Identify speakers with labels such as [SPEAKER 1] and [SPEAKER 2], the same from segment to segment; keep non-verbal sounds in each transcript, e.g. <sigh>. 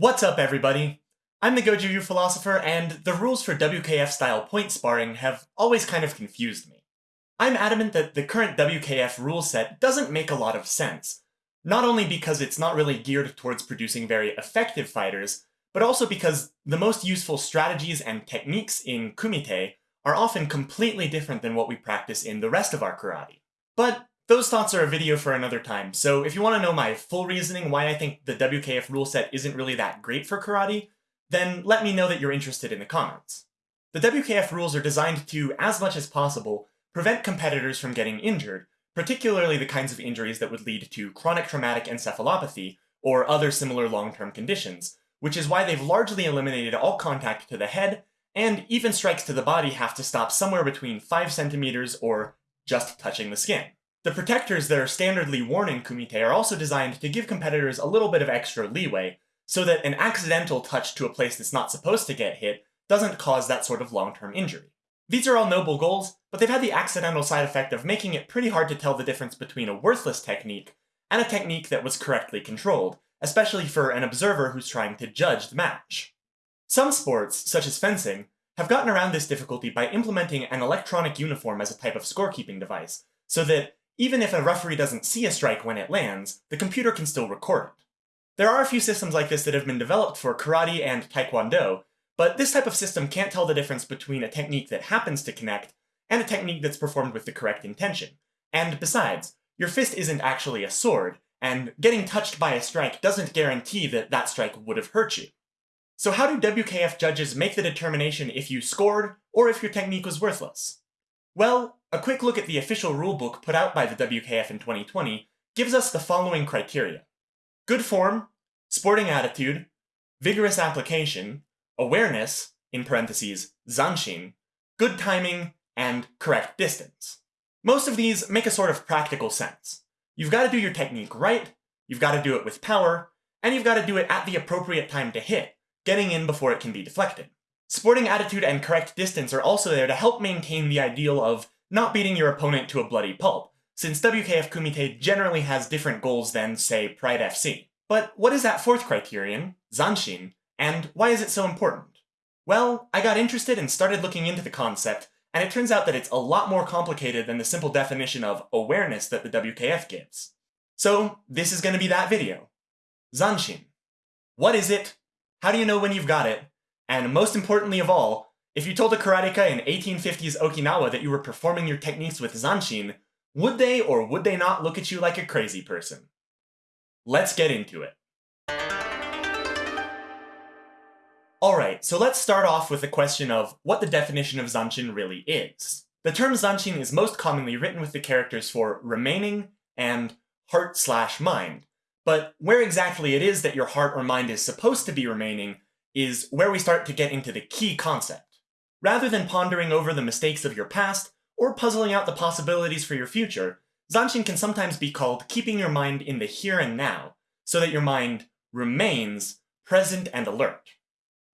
[SPEAKER 1] What's up, everybody? I'm the Goju Ryu philosopher, and the rules for WKF-style point sparring have always kind of confused me. I'm adamant that the current WKF rule set doesn't make a lot of sense, not only because it's not really geared towards producing very effective fighters, but also because the most useful strategies and techniques in Kumite are often completely different than what we practice in the rest of our karate. But those thoughts are a video for another time, so if you want to know my full reasoning why I think the WKF rule set isn't really that great for karate, then let me know that you're interested in the comments. The WKF rules are designed to, as much as possible, prevent competitors from getting injured, particularly the kinds of injuries that would lead to chronic traumatic encephalopathy or other similar long-term conditions, which is why they've largely eliminated all contact to the head, and even strikes to the body have to stop somewhere between 5 centimeters or just touching the skin. The protectors that are standardly worn in Kumite are also designed to give competitors a little bit of extra leeway, so that an accidental touch to a place that's not supposed to get hit doesn't cause that sort of long-term injury. These are all noble goals, but they've had the accidental side effect of making it pretty hard to tell the difference between a worthless technique and a technique that was correctly controlled, especially for an observer who's trying to judge the match. Some sports, such as fencing, have gotten around this difficulty by implementing an electronic uniform as a type of scorekeeping device, so that even if a referee doesn't see a strike when it lands, the computer can still record it. There are a few systems like this that have been developed for karate and taekwondo, but this type of system can't tell the difference between a technique that happens to connect and a technique that's performed with the correct intention. And besides, your fist isn't actually a sword, and getting touched by a strike doesn't guarantee that that strike would have hurt you. So how do WKF judges make the determination if you scored or if your technique was worthless? Well, a quick look at the official rulebook put out by the WKF in 2020 gives us the following criteria. Good form, sporting attitude, vigorous application, awareness, in parentheses, zanshin, good timing, and correct distance. Most of these make a sort of practical sense. You've got to do your technique right, you've got to do it with power, and you've got to do it at the appropriate time to hit, getting in before it can be deflected. Sporting attitude and correct distance are also there to help maintain the ideal of not beating your opponent to a bloody pulp, since WKF Kumite generally has different goals than, say, Pride FC. But what is that fourth criterion, Zanshin, and why is it so important? Well, I got interested and started looking into the concept, and it turns out that it's a lot more complicated than the simple definition of awareness that the WKF gives. So, this is going to be that video. Zanshin. What is it? How do you know when you've got it? And most importantly of all, if you told a karateka in 1850s Okinawa that you were performing your techniques with zanshin, would they or would they not look at you like a crazy person? Let's get into it. Alright, so let's start off with the question of what the definition of zanshin really is. The term zanshin is most commonly written with the characters for remaining and heart slash mind, but where exactly it is that your heart or mind is supposed to be remaining is where we start to get into the key concept. Rather than pondering over the mistakes of your past, or puzzling out the possibilities for your future, Zanshin can sometimes be called keeping your mind in the here and now, so that your mind remains present and alert.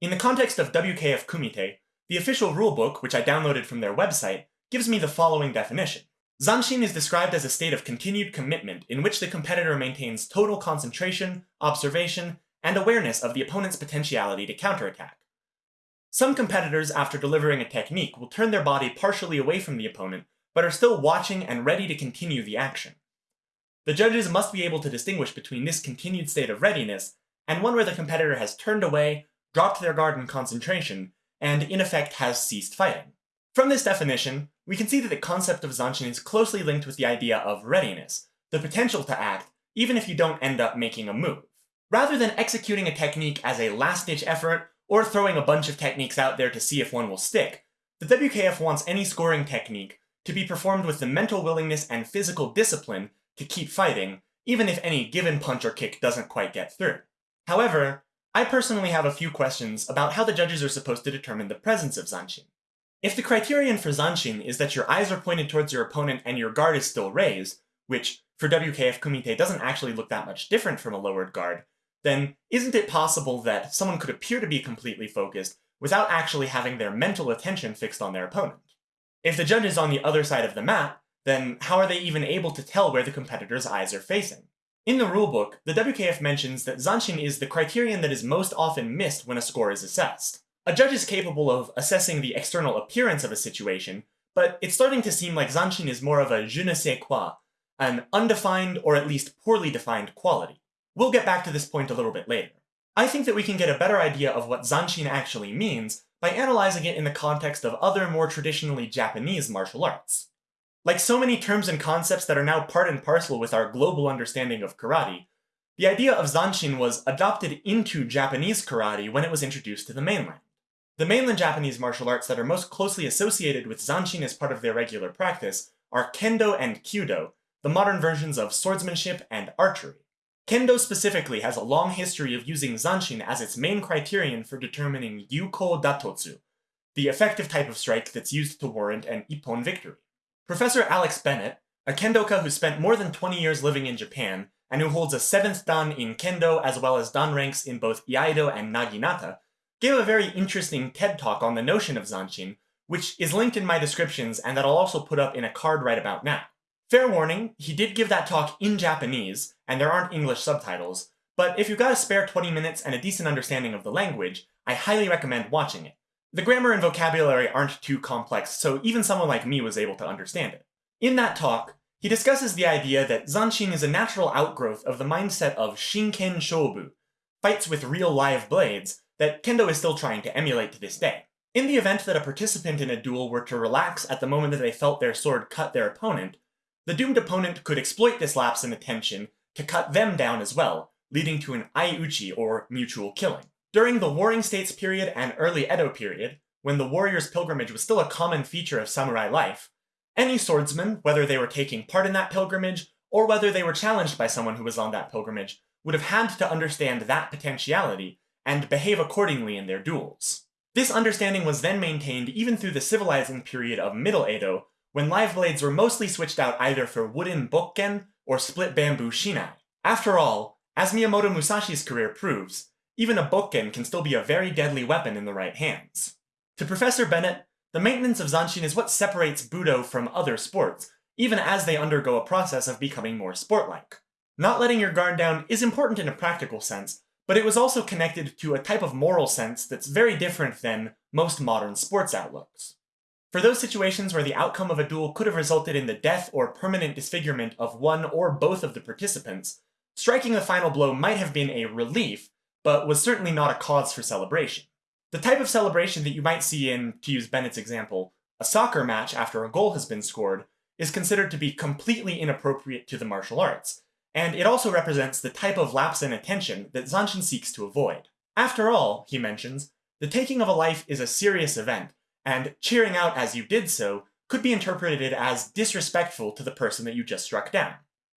[SPEAKER 1] In the context of WKF Kumite, the official rulebook, which I downloaded from their website, gives me the following definition. Zanshin is described as a state of continued commitment in which the competitor maintains total concentration, observation, and awareness of the opponent's potentiality to counterattack. Some competitors, after delivering a technique, will turn their body partially away from the opponent, but are still watching and ready to continue the action. The judges must be able to distinguish between this continued state of readiness and one where the competitor has turned away, dropped their guard in concentration, and in effect has ceased fighting. From this definition, we can see that the concept of Zanshin is closely linked with the idea of readiness, the potential to act, even if you don't end up making a move. Rather than executing a technique as a last-ditch effort, or throwing a bunch of techniques out there to see if one will stick, the WKF wants any scoring technique to be performed with the mental willingness and physical discipline to keep fighting, even if any given punch or kick doesn't quite get through. However, I personally have a few questions about how the judges are supposed to determine the presence of Zanshin. If the criterion for Zanshin is that your eyes are pointed towards your opponent and your guard is still raised, which for WKF Kumite doesn't actually look that much different from a lowered guard, then isn't it possible that someone could appear to be completely focused without actually having their mental attention fixed on their opponent? If the judge is on the other side of the mat, then how are they even able to tell where the competitor's eyes are facing? In the rulebook, the WKF mentions that Zanshin is the criterion that is most often missed when a score is assessed. A judge is capable of assessing the external appearance of a situation, but it's starting to seem like Zanshin is more of a je ne sais quoi, an undefined or at least poorly defined quality. We'll get back to this point a little bit later. I think that we can get a better idea of what Zanshin actually means by analyzing it in the context of other more traditionally Japanese martial arts. Like so many terms and concepts that are now part and parcel with our global understanding of karate, the idea of Zanshin was adopted into Japanese karate when it was introduced to the mainland. The mainland Japanese martial arts that are most closely associated with Zanshin as part of their regular practice are Kendo and Kyudo, the modern versions of swordsmanship and archery. Kendo specifically has a long history of using Zanshin as its main criterion for determining Yuko Datotsu, the effective type of strike that's used to warrant an Ippon victory. Professor Alex Bennett, a kendoka who spent more than 20 years living in Japan, and who holds a 7th dan in kendo as well as dan ranks in both Iaido and Naginata, gave a very interesting TED talk on the notion of Zanshin, which is linked in my descriptions and that I'll also put up in a card right about now. Fair warning, he did give that talk in Japanese, and there aren't English subtitles, but if you've got a spare 20 minutes and a decent understanding of the language, I highly recommend watching it. The grammar and vocabulary aren't too complex, so even someone like me was able to understand it. In that talk, he discusses the idea that Zanshin is a natural outgrowth of the mindset of Shinken Shobu, fights with real live blades, that Kendo is still trying to emulate to this day. In the event that a participant in a duel were to relax at the moment that they felt their sword cut their opponent, the doomed opponent could exploit this lapse in attention to cut them down as well, leading to an aiuchi or mutual killing. During the Warring States period and early Edo period, when the warrior's pilgrimage was still a common feature of samurai life, any swordsman, whether they were taking part in that pilgrimage or whether they were challenged by someone who was on that pilgrimage, would have had to understand that potentiality and behave accordingly in their duels. This understanding was then maintained even through the civilizing period of Middle Edo, when live blades were mostly switched out either for wooden bokken or split bamboo shinai. After all, as Miyamoto Musashi's career proves, even a bokken can still be a very deadly weapon in the right hands. To Professor Bennett, the maintenance of Zanshin is what separates Budo from other sports, even as they undergo a process of becoming more sport-like. Not letting your guard down is important in a practical sense, but it was also connected to a type of moral sense that's very different than most modern sports outlooks. For those situations where the outcome of a duel could have resulted in the death or permanent disfigurement of one or both of the participants, striking the final blow might have been a relief, but was certainly not a cause for celebration. The type of celebration that you might see in, to use Bennett's example, a soccer match after a goal has been scored is considered to be completely inappropriate to the martial arts, and it also represents the type of lapse in attention that Zanshin seeks to avoid. After all, he mentions, the taking of a life is a serious event, and cheering out as you did so could be interpreted as disrespectful to the person that you just struck down.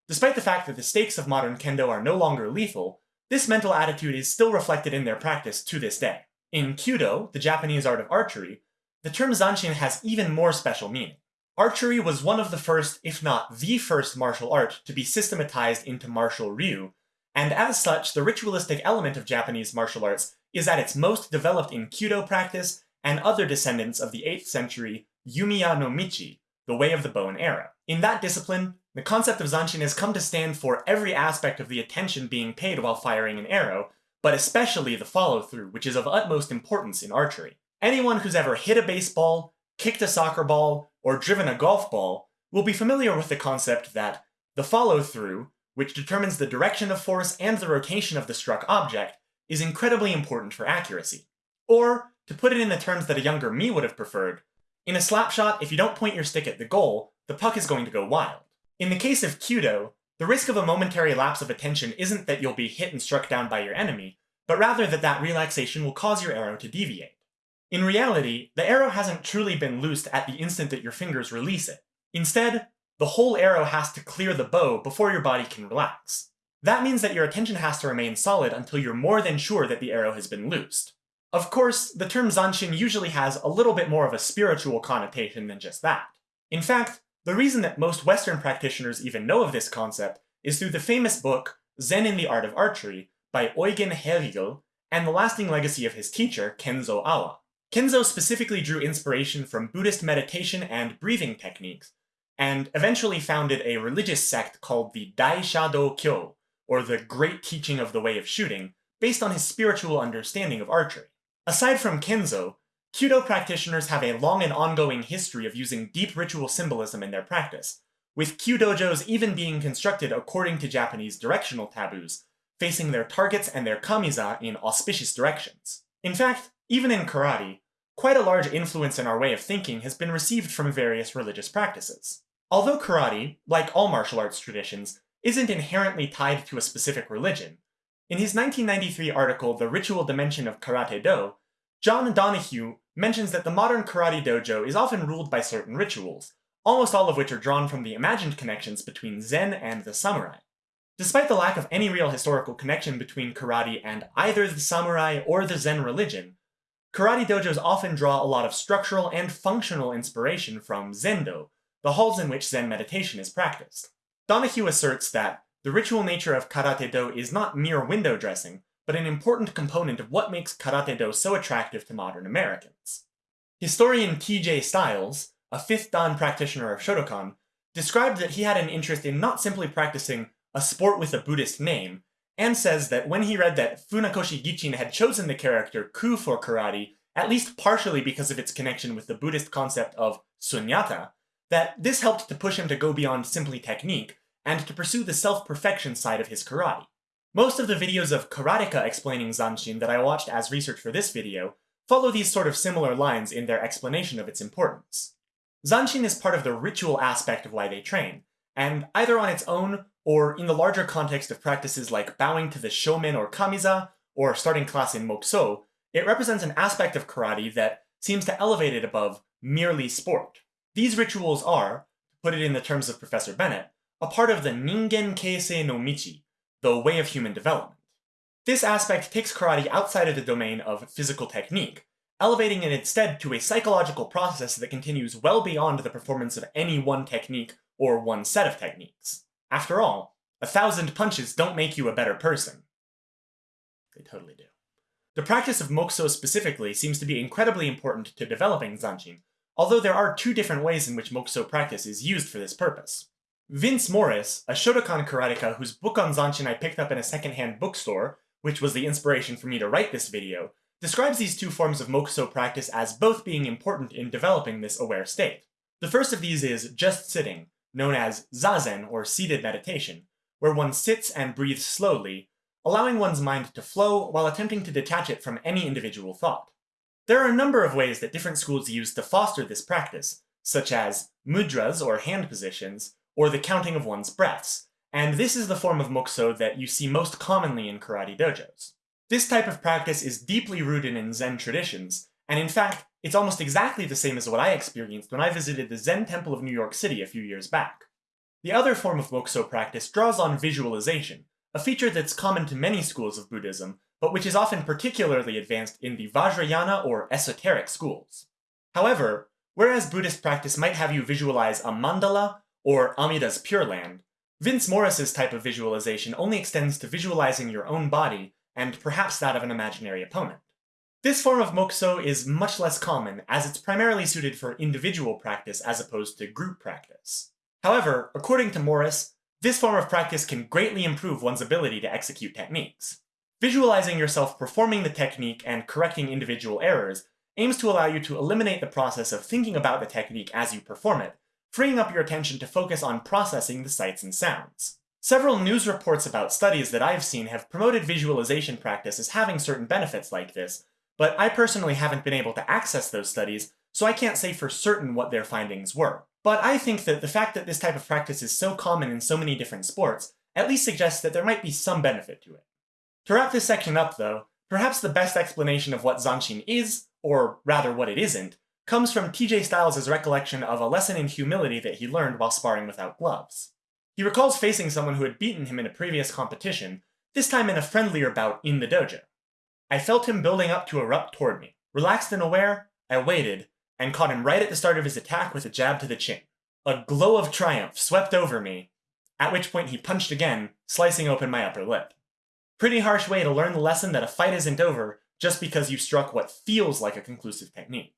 [SPEAKER 1] Despite the fact that the stakes of modern kendo are no longer lethal, this mental attitude is still reflected in their practice to this day. In Kyudo, the Japanese art of archery, the term zanshin has even more special meaning. Archery was one of the first, if not the first martial art to be systematized into martial ryu, and as such, the ritualistic element of Japanese martial arts is at its most developed in Kyudo practice and other descendants of the 8th century Yumiya no Michi, the way of the bow and arrow. In that discipline, the concept of Zanshin has come to stand for every aspect of the attention being paid while firing an arrow, but especially the follow-through, which is of utmost importance in archery. Anyone who's ever hit a baseball, kicked a soccer ball, or driven a golf ball will be familiar with the concept that the follow-through, which determines the direction of force and the rotation of the struck object, is incredibly important for accuracy. Or, to put it in the terms that a younger me would have preferred, in a slap shot, if you don't point your stick at the goal, the puck is going to go wild. In the case of Kyudo, the risk of a momentary lapse of attention isn't that you'll be hit and struck down by your enemy, but rather that that relaxation will cause your arrow to deviate. In reality, the arrow hasn't truly been loosed at the instant that your fingers release it. Instead, the whole arrow has to clear the bow before your body can relax. That means that your attention has to remain solid until you're more than sure that the arrow has been loosed. Of course, the term Zanshin usually has a little bit more of a spiritual connotation than just that. In fact, the reason that most Western practitioners even know of this concept is through the famous book Zen in the Art of Archery by Eugen Herrigel and the lasting legacy of his teacher, Kenzo Awa. Kenzo specifically drew inspiration from Buddhist meditation and breathing techniques, and eventually founded a religious sect called the Daishado Kyo, or the great teaching of the way of shooting, based on his spiritual understanding of archery. Aside from Kenzo, Kyudo practitioners have a long and ongoing history of using deep ritual symbolism in their practice, with Kyudojos even being constructed according to Japanese directional taboos, facing their targets and their kamiza in auspicious directions. In fact, even in karate, quite a large influence in our way of thinking has been received from various religious practices. Although karate, like all martial arts traditions, isn't inherently tied to a specific religion, in his 1993 article, The Ritual Dimension of Karate Do, John Donahue mentions that the modern karate dojo is often ruled by certain rituals, almost all of which are drawn from the imagined connections between Zen and the samurai. Despite the lack of any real historical connection between karate and either the samurai or the Zen religion, karate dojos often draw a lot of structural and functional inspiration from Zendo, the halls in which Zen meditation is practiced. Donahue asserts that the ritual nature of Karate Do is not mere window dressing, but an important component of what makes Karate Do so attractive to modern Americans. Historian T.J. Stiles, a fifth dan practitioner of Shotokan, described that he had an interest in not simply practicing a sport with a Buddhist name, and says that when he read that Funakoshi Gichin had chosen the character Ku for karate, at least partially because of its connection with the Buddhist concept of sunyata, that this helped to push him to go beyond simply technique, and to pursue the self-perfection side of his karate. Most of the videos of karateka explaining Zanshin that I watched as research for this video follow these sort of similar lines in their explanation of its importance. Zanshin is part of the ritual aspect of why they train, and either on its own or in the larger context of practices like bowing to the shomen or kamiza, or starting class in mokuso, it represents an aspect of karate that seems to elevate it above merely sport. These rituals are, to put it in the terms of Professor Bennett, a part of the Ningen Keisei no Michi, the way of human development. This aspect takes karate outside of the domain of physical technique, elevating it instead to a psychological process that continues well beyond the performance of any one technique or one set of techniques. After all, a thousand punches don't make you a better person. They totally do. The practice of mokuso specifically seems to be incredibly important to developing zanshin, although there are two different ways in which mokuso practice is used for this purpose. Vince Morris, a Shotokan karateka whose book on Zanshin I picked up in a secondhand bookstore, which was the inspiration for me to write this video, describes these two forms of mokuso practice as both being important in developing this aware state. The first of these is just sitting, known as zazen or seated meditation, where one sits and breathes slowly, allowing one's mind to flow while attempting to detach it from any individual thought. There are a number of ways that different schools use to foster this practice, such as mudras or hand positions, or the counting of one's breaths, and this is the form of mokuso that you see most commonly in karate dojos. This type of practice is deeply rooted in Zen traditions, and in fact, it's almost exactly the same as what I experienced when I visited the Zen Temple of New York City a few years back. The other form of mokuso practice draws on visualization, a feature that's common to many schools of Buddhism, but which is often particularly advanced in the Vajrayana or esoteric schools. However, whereas Buddhist practice might have you visualize a mandala or Amida's Pure Land, Vince Morris's type of visualization only extends to visualizing your own body, and perhaps that of an imaginary opponent. This form of mokuso is much less common, as it's primarily suited for individual practice as opposed to group practice. However, according to Morris, this form of practice can greatly improve one's ability to execute techniques. Visualizing yourself performing the technique and correcting individual errors aims to allow you to eliminate the process of thinking about the technique as you perform it, freeing up your attention to focus on processing the sights and sounds. Several news reports about studies that I've seen have promoted visualization practice as having certain benefits like this, but I personally haven't been able to access those studies, so I can't say for certain what their findings were. But I think that the fact that this type of practice is so common in so many different sports at least suggests that there might be some benefit to it. To wrap this section up, though, perhaps the best explanation of what Zanshin is, or rather what it isn't, comes from TJ Stiles' recollection of a lesson in humility that he learned while sparring without gloves. He recalls facing someone who had beaten him in a previous competition, this time in a friendlier bout in the dojo. I felt him building up to erupt toward me. Relaxed and aware, I waited, and caught him right at the start of his attack with a jab to the chin. A glow of triumph swept over me, at which point he punched again, slicing open my upper lip. Pretty harsh way to learn the lesson that a fight isn't over just because you struck what feels like a conclusive technique.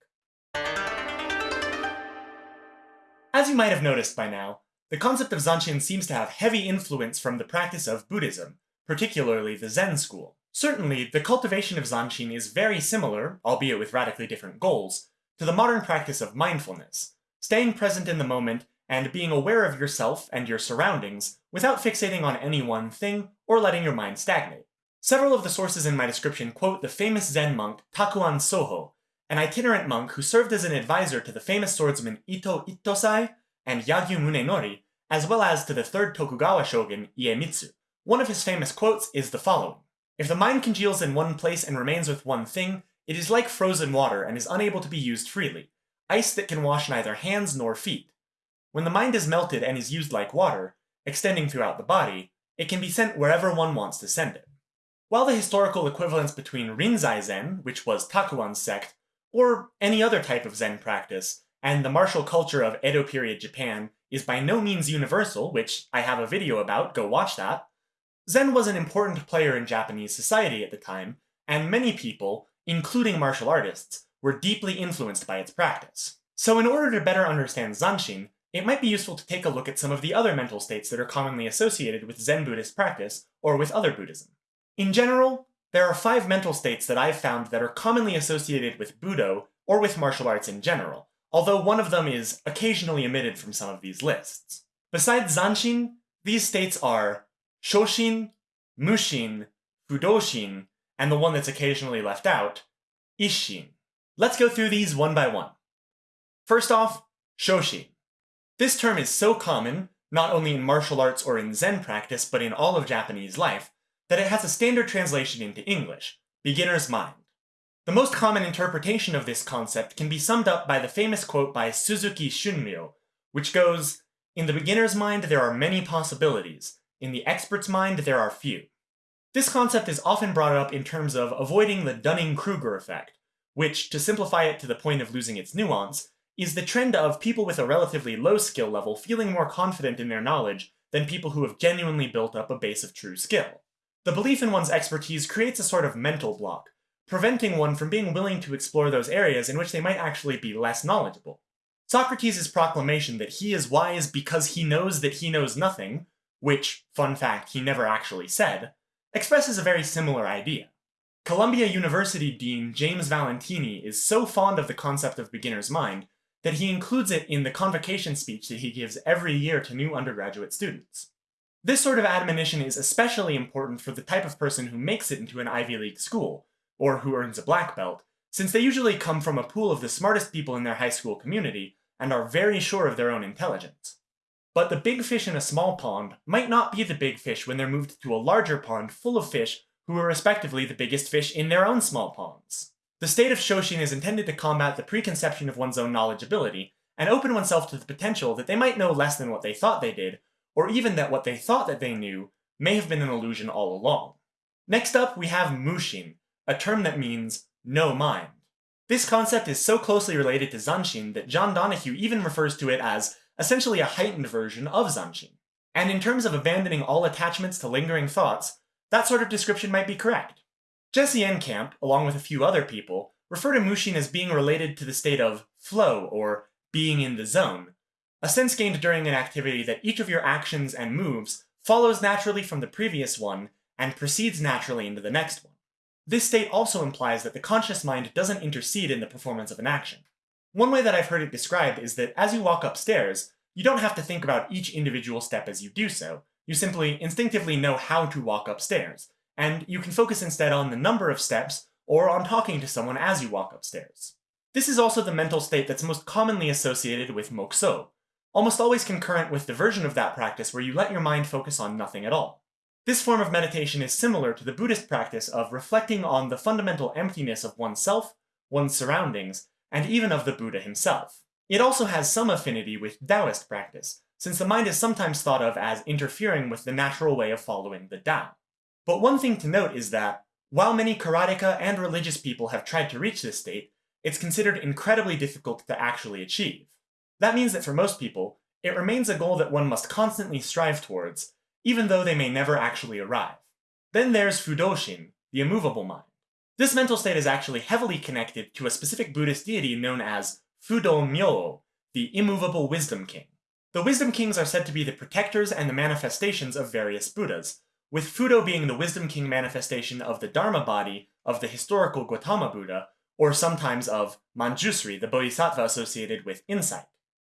[SPEAKER 1] As you might have noticed by now, the concept of Zanshin seems to have heavy influence from the practice of Buddhism, particularly the Zen school. Certainly, the cultivation of Zanshin is very similar, albeit with radically different goals, to the modern practice of mindfulness, staying present in the moment and being aware of yourself and your surroundings without fixating on any one thing or letting your mind stagnate. Several of the sources in my description quote the famous Zen monk Takuan Soho, an itinerant monk who served as an advisor to the famous swordsman Ito Ittosai and Yagyu Munenori, as well as to the third Tokugawa shogun Iemitsu. One of his famous quotes is the following If the mind congeals in one place and remains with one thing, it is like frozen water and is unable to be used freely, ice that can wash neither hands nor feet. When the mind is melted and is used like water, extending throughout the body, it can be sent wherever one wants to send it. While the historical equivalence between Rinzai Zen, which was Takuan's sect, or any other type of Zen practice, and the martial culture of Edo period Japan is by no means universal, which I have a video about, go watch that, Zen was an important player in Japanese society at the time, and many people, including martial artists, were deeply influenced by its practice. So in order to better understand Zanshin, it might be useful to take a look at some of the other mental states that are commonly associated with Zen Buddhist practice, or with other Buddhism. In general, there are five mental states that I've found that are commonly associated with Budo, or with martial arts in general, although one of them is occasionally omitted from some of these lists. Besides Zanshin, these states are Shoshin, Mushin, Fudoshin, and the one that's occasionally left out, Ishin. Let's go through these one by one. First off, Shoshin. This term is so common, not only in martial arts or in Zen practice, but in all of Japanese life, that it has a standard translation into English, beginner's mind. The most common interpretation of this concept can be summed up by the famous quote by Suzuki Shunryu, which goes, In the beginner's mind there are many possibilities, in the expert's mind there are few. This concept is often brought up in terms of avoiding the Dunning-Kruger effect, which, to simplify it to the point of losing its nuance, is the trend of people with a relatively low skill level feeling more confident in their knowledge than people who have genuinely built up a base of true skill. The belief in one's expertise creates a sort of mental block, preventing one from being willing to explore those areas in which they might actually be less knowledgeable. Socrates' proclamation that he is wise because he knows that he knows nothing, which, fun fact, he never actually said, expresses a very similar idea. Columbia University Dean James Valentini is so fond of the concept of beginner's mind that he includes it in the convocation speech that he gives every year to new undergraduate students. This sort of admonition is especially important for the type of person who makes it into an Ivy League school, or who earns a black belt, since they usually come from a pool of the smartest people in their high school community and are very sure of their own intelligence. But the big fish in a small pond might not be the big fish when they're moved to a larger pond full of fish who are respectively the biggest fish in their own small ponds. The state of Shoshin is intended to combat the preconception of one's own knowledge ability, and open oneself to the potential that they might know less than what they thought they did, or even that what they thought that they knew may have been an illusion all along. Next up, we have Mushin, a term that means no mind. This concept is so closely related to Zanshin that John Donahue even refers to it as essentially a heightened version of Zanshin. And in terms of abandoning all attachments to lingering thoughts, that sort of description might be correct. Jesse Enkamp, along with a few other people, refer to Mushin as being related to the state of flow, or being in the zone, a sense gained during an activity that each of your actions and moves follows naturally from the previous one and proceeds naturally into the next one. This state also implies that the conscious mind doesn't intercede in the performance of an action. One way that I've heard it described is that as you walk upstairs, you don't have to think about each individual step as you do so, you simply instinctively know how to walk upstairs, and you can focus instead on the number of steps or on talking to someone as you walk upstairs. This is also the mental state that's most commonly associated with Mokuso, almost always concurrent with the version of that practice where you let your mind focus on nothing at all. This form of meditation is similar to the Buddhist practice of reflecting on the fundamental emptiness of oneself, one's surroundings, and even of the Buddha himself. It also has some affinity with Taoist practice, since the mind is sometimes thought of as interfering with the natural way of following the Tao. But one thing to note is that, while many karateka and religious people have tried to reach this state, it's considered incredibly difficult to actually achieve. That means that for most people, it remains a goal that one must constantly strive towards, even though they may never actually arrive. Then there's Fudoshin, the immovable mind. This mental state is actually heavily connected to a specific Buddhist deity known as Fudo Myo, the immovable wisdom king. The Wisdom Kings are said to be the protectors and the manifestations of various Buddhas, with Fudo being the Wisdom King manifestation of the Dharma body of the historical Gautama Buddha, or sometimes of Manjusri, the bodhisattva associated with insight.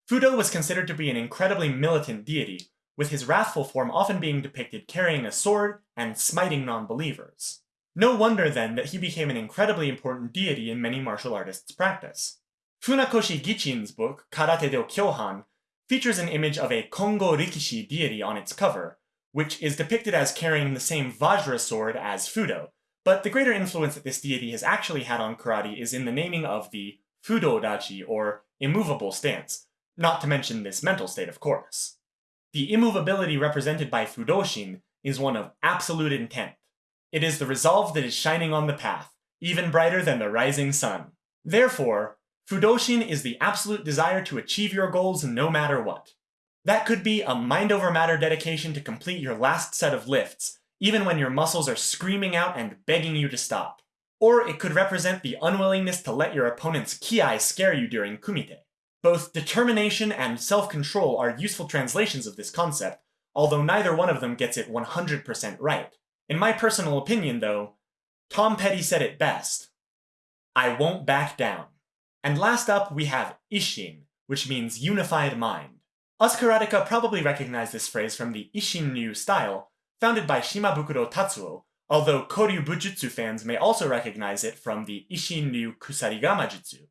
[SPEAKER 1] Fudo was considered to be an incredibly militant deity, with his wrathful form often being depicted carrying a sword and smiting non-believers. No wonder then that he became an incredibly important deity in many martial artists' practice. Funakoshi Gichin's book, Karate do Kyohan, features an image of a Kongo Rikishi deity on its cover, which is depicted as carrying the same Vajra sword as Fudo, but the greater influence that this deity has actually had on karate is in the naming of the Fudo Dachi, or immovable stance, not to mention this mental state, of course. The immovability represented by Fudoshin is one of absolute intent. It is the resolve that is shining on the path, even brighter than the rising sun. Therefore, Fudoshin is the absolute desire to achieve your goals no matter what. That could be a mind over matter dedication to complete your last set of lifts, even when your muscles are screaming out and begging you to stop. Or it could represent the unwillingness to let your opponent's kiai scare you during kumite. Both determination and self-control are useful translations of this concept, although neither one of them gets it 100% right. In my personal opinion, though, Tom Petty said it best. I won't back down. And last up, we have Ishin, which means unified mind. Us karateka probably recognize this phrase from the Ishin Ryu style, founded by Shimabukuro Tatsuo, although Koryu Bujutsu fans may also recognize it from the Ishin Ryu Kusarigama Jutsu,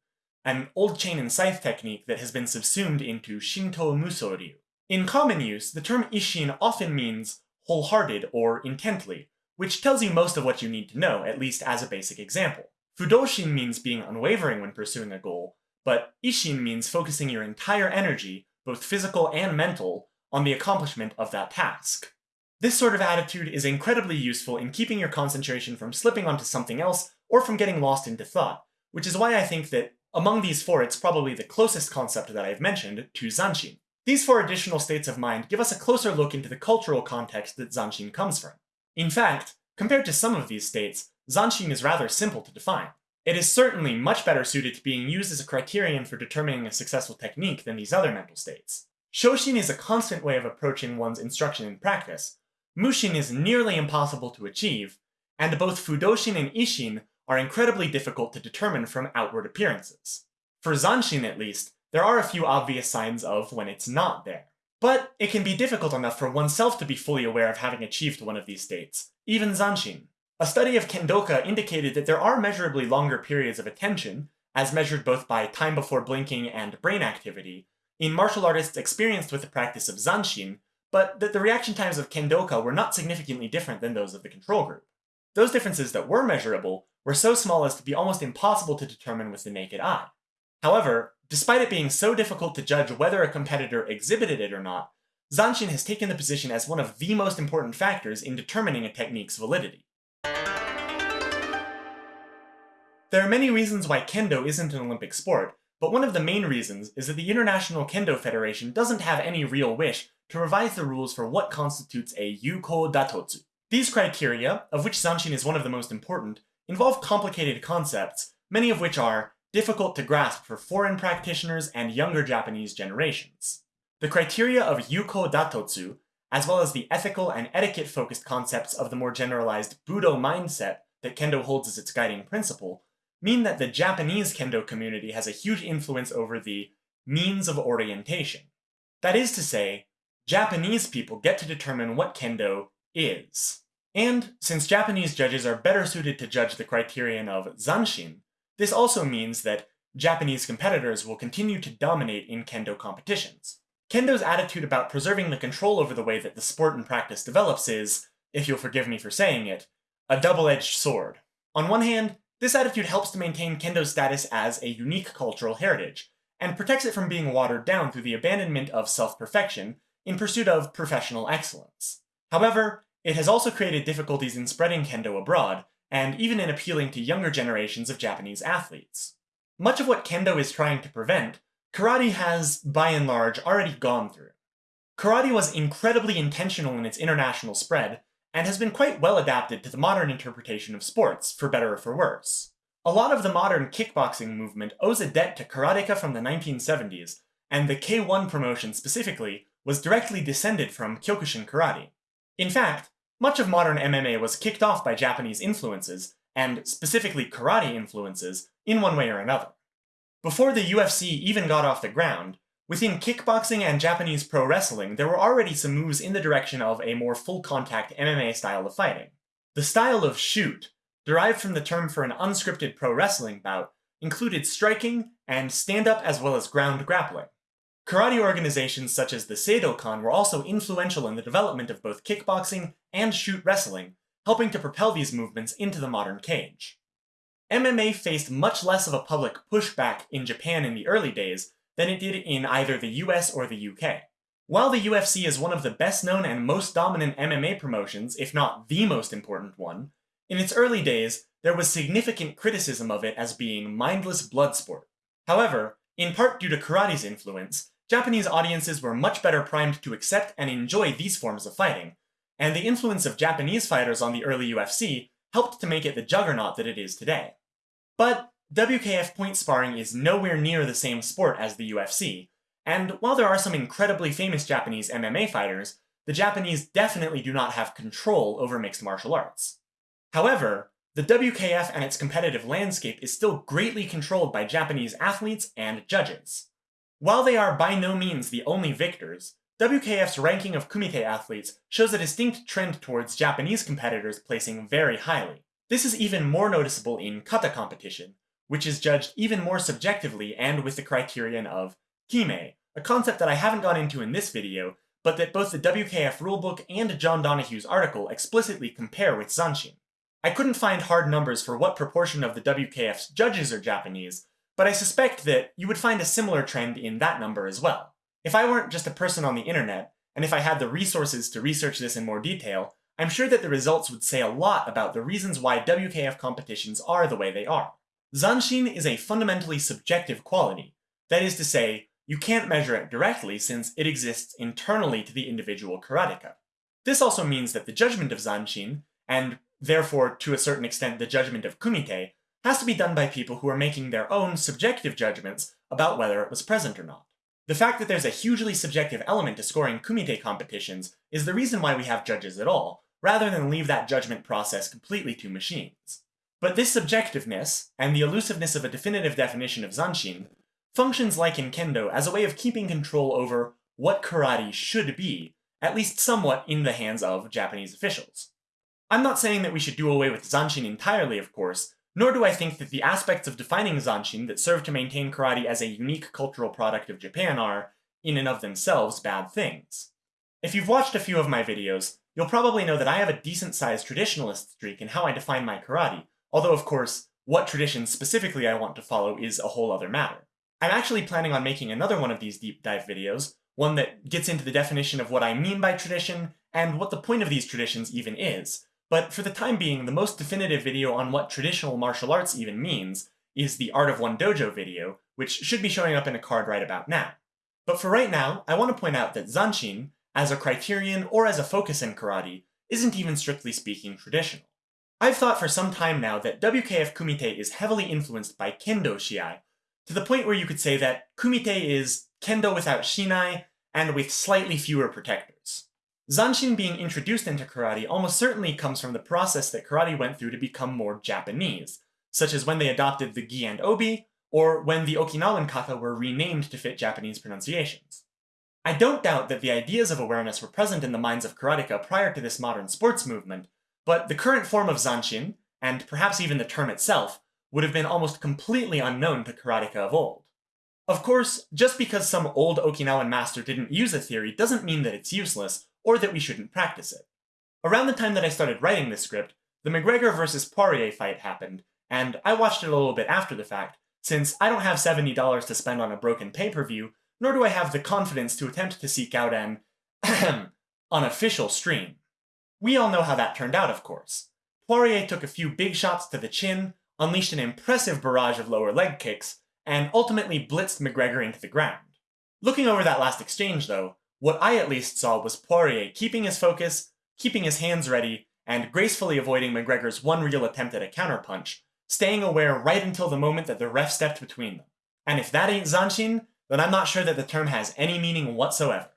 [SPEAKER 1] an old chain and scythe technique that has been subsumed into Shinto Muso Ryu. In common use, the term Ishin often means wholehearted or intently, which tells you most of what you need to know, at least as a basic example. Fudoshin means being unwavering when pursuing a goal, but Ishin means focusing your entire energy, both physical and mental, on the accomplishment of that task. This sort of attitude is incredibly useful in keeping your concentration from slipping onto something else or from getting lost into thought, which is why I think that among these four it's probably the closest concept that I've mentioned to Zanshin. These four additional states of mind give us a closer look into the cultural context that Zanshin comes from. In fact, compared to some of these states, Zanshin is rather simple to define. It is certainly much better suited to being used as a criterion for determining a successful technique than these other mental states. Shoshin is a constant way of approaching one's instruction and practice, Mushin is nearly impossible to achieve, and both Fudoshin and Ishin are incredibly difficult to determine from outward appearances. For Zanshin at least, there are a few obvious signs of when it's not there. But it can be difficult enough for oneself to be fully aware of having achieved one of these states, even Zanshin. A study of Kendoka indicated that there are measurably longer periods of attention, as measured both by time before blinking and brain activity, in martial artists experienced with the practice of Zanshin, but that the reaction times of Kendoka were not significantly different than those of the control group. Those differences that were measurable were so small as to be almost impossible to determine with the naked eye. However, despite it being so difficult to judge whether a competitor exhibited it or not, Zanshin has taken the position as one of the most important factors in determining a technique's validity. There are many reasons why kendo isn't an Olympic sport, but one of the main reasons is that the International Kendo Federation doesn't have any real wish to revise the rules for what constitutes a Yuko Datotsu. These criteria, of which Zanshin is one of the most important, involve complicated concepts, many of which are difficult to grasp for foreign practitioners and younger Japanese generations. The criteria of Yuko Datotsu, as well as the ethical and etiquette-focused concepts of the more generalized Budo mindset that Kendo holds as its guiding principle, mean that the Japanese Kendo community has a huge influence over the means of orientation. That is to say, Japanese people get to determine what Kendo is. And since Japanese judges are better suited to judge the criterion of Zanshin, this also means that Japanese competitors will continue to dominate in Kendo competitions. Kendo's attitude about preserving the control over the way that the sport and practice develops is, if you'll forgive me for saying it, a double-edged sword. On one hand, this attitude helps to maintain Kendo's status as a unique cultural heritage, and protects it from being watered down through the abandonment of self-perfection in pursuit of professional excellence. However, it has also created difficulties in spreading kendo abroad, and even in appealing to younger generations of Japanese athletes. Much of what kendo is trying to prevent, karate has, by and large, already gone through. Karate was incredibly intentional in its international spread, and has been quite well adapted to the modern interpretation of sports, for better or for worse. A lot of the modern kickboxing movement owes a debt to karateka from the 1970s, and the K1 promotion specifically was directly descended from Kyokushin karate. In fact, much of modern MMA was kicked off by Japanese influences, and specifically karate influences, in one way or another. Before the UFC even got off the ground, within kickboxing and Japanese pro wrestling, there were already some moves in the direction of a more full contact MMA style of fighting. The style of shoot, derived from the term for an unscripted pro wrestling bout, included striking and stand up as well as ground grappling. Karate organizations such as the Seidokan were also influential in the development of both kickboxing and shoot wrestling, helping to propel these movements into the modern cage. MMA faced much less of a public pushback in Japan in the early days than it did in either the US or the UK. While the UFC is one of the best known and most dominant MMA promotions, if not the most important one, in its early days, there was significant criticism of it as being mindless blood sport. However, in part due to karate's influence, Japanese audiences were much better primed to accept and enjoy these forms of fighting, and the influence of Japanese fighters on the early UFC helped to make it the juggernaut that it is today. But WKF point sparring is nowhere near the same sport as the UFC, and while there are some incredibly famous Japanese MMA fighters, the Japanese definitely do not have control over mixed martial arts. However, the WKF and its competitive landscape is still greatly controlled by Japanese athletes and judges. While they are by no means the only victors, WKF's ranking of Kumite athletes shows a distinct trend towards Japanese competitors placing very highly. This is even more noticeable in kata competition, which is judged even more subjectively and with the criterion of kime, a concept that I haven't gone into in this video, but that both the WKF rulebook and John Donahue's article explicitly compare with Zanshin. I couldn't find hard numbers for what proportion of the WKF's judges are Japanese, but I suspect that you would find a similar trend in that number as well. If I weren't just a person on the internet, and if I had the resources to research this in more detail, I'm sure that the results would say a lot about the reasons why WKF competitions are the way they are. Zanshin is a fundamentally subjective quality. That is to say, you can't measure it directly since it exists internally to the individual karateka. This also means that the judgment of Zanshin, and therefore to a certain extent the judgment of Kumite, has to be done by people who are making their own subjective judgments about whether it was present or not. The fact that there's a hugely subjective element to scoring kumite competitions is the reason why we have judges at all, rather than leave that judgment process completely to machines. But this subjectiveness, and the elusiveness of a definitive definition of Zanshin, functions like in Kendo as a way of keeping control over what karate should be, at least somewhat in the hands of Japanese officials. I'm not saying that we should do away with Zanshin entirely, of course, nor do I think that the aspects of defining Zanshin that serve to maintain karate as a unique cultural product of Japan are, in and of themselves, bad things. If you've watched a few of my videos, you'll probably know that I have a decent-sized traditionalist streak in how I define my karate, although of course, what tradition specifically I want to follow is a whole other matter. I'm actually planning on making another one of these deep dive videos, one that gets into the definition of what I mean by tradition, and what the point of these traditions even is, but for the time being, the most definitive video on what traditional martial arts even means is the Art of One Dojo video, which should be showing up in a card right about now. But for right now, I want to point out that Zanshin, as a criterion or as a focus in karate, isn't even strictly speaking traditional. I've thought for some time now that WKF Kumite is heavily influenced by Kendo Shiai, to the point where you could say that Kumite is Kendo without Shinai, and with slightly fewer protectors. Zanshin being introduced into karate almost certainly comes from the process that karate went through to become more Japanese, such as when they adopted the gi and obi, or when the Okinawan kata were renamed to fit Japanese pronunciations. I don't doubt that the ideas of awareness were present in the minds of karateka prior to this modern sports movement, but the current form of Zanshin, and perhaps even the term itself, would have been almost completely unknown to karateka of old. Of course, just because some old Okinawan master didn't use a theory doesn't mean that it's useless, or that we shouldn't practice it. Around the time that I started writing this script, the McGregor vs. Poirier fight happened, and I watched it a little bit after the fact, since I don't have $70 to spend on a broken pay-per-view, nor do I have the confidence to attempt to seek out an <clears throat> unofficial stream. We all know how that turned out, of course. Poirier took a few big shots to the chin, unleashed an impressive barrage of lower leg kicks, and ultimately blitzed McGregor into the ground. Looking over that last exchange, though, what I at least saw was Poirier keeping his focus, keeping his hands ready, and gracefully avoiding McGregor's one real attempt at a counterpunch, staying aware right until the moment that the ref stepped between them. And if that ain't Zanshin, then I'm not sure that the term has any meaning whatsoever.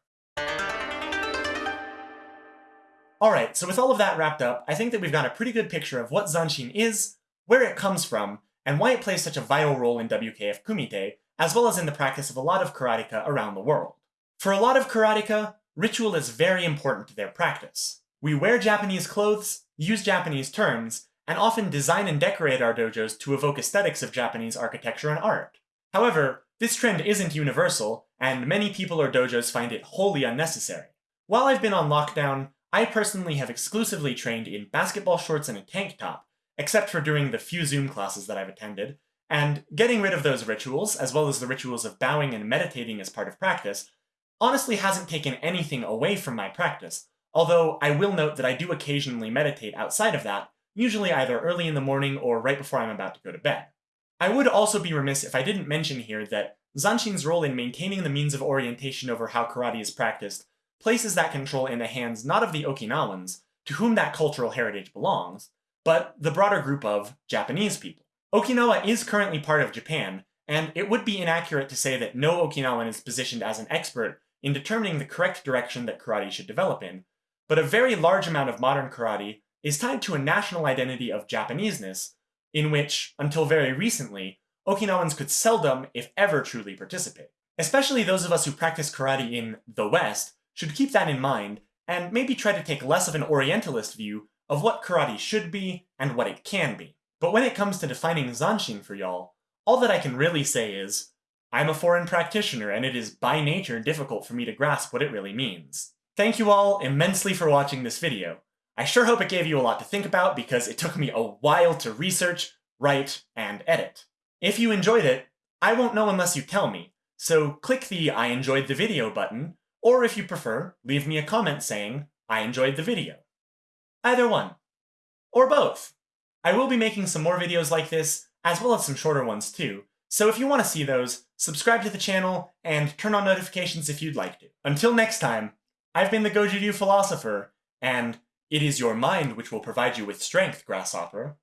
[SPEAKER 1] Alright, so with all of that wrapped up, I think that we've got a pretty good picture of what Zanshin is, where it comes from, and why it plays such a vital role in WKF Kumite, as well as in the practice of a lot of karateka around the world. For a lot of karateka, ritual is very important to their practice. We wear Japanese clothes, use Japanese terms, and often design and decorate our dojos to evoke aesthetics of Japanese architecture and art. However, this trend isn't universal, and many people or dojos find it wholly unnecessary. While I've been on lockdown, I personally have exclusively trained in basketball shorts and a tank top, except for during the few Zoom classes that I've attended, and getting rid of those rituals, as well as the rituals of bowing and meditating as part of practice, honestly hasn't taken anything away from my practice, although I will note that I do occasionally meditate outside of that, usually either early in the morning or right before I'm about to go to bed. I would also be remiss if I didn't mention here that Zanshin's role in maintaining the means of orientation over how karate is practiced places that control in the hands not of the Okinawans, to whom that cultural heritage belongs, but the broader group of Japanese people. Okinawa is currently part of Japan, and it would be inaccurate to say that no Okinawan is positioned as an expert in determining the correct direction that karate should develop in, but a very large amount of modern karate is tied to a national identity of Japaneseness, in which, until very recently, Okinawans could seldom, if ever, truly participate. Especially those of us who practice karate in the West should keep that in mind, and maybe try to take less of an Orientalist view of what karate should be and what it can be. But when it comes to defining Zanshin for y'all, all that I can really say is, I'm a foreign practitioner and it is by nature difficult for me to grasp what it really means. Thank you all immensely for watching this video. I sure hope it gave you a lot to think about because it took me a while to research, write, and edit. If you enjoyed it, I won't know unless you tell me, so click the I enjoyed the video button, or if you prefer, leave me a comment saying, I enjoyed the video. Either one. Or both. I will be making some more videos like this, as well as some shorter ones too, so if you want to see those, subscribe to the channel, and turn on notifications if you'd like to. Until next time, I've been the Goju Ryu Philosopher, and it is your mind which will provide you with strength, Grasshopper.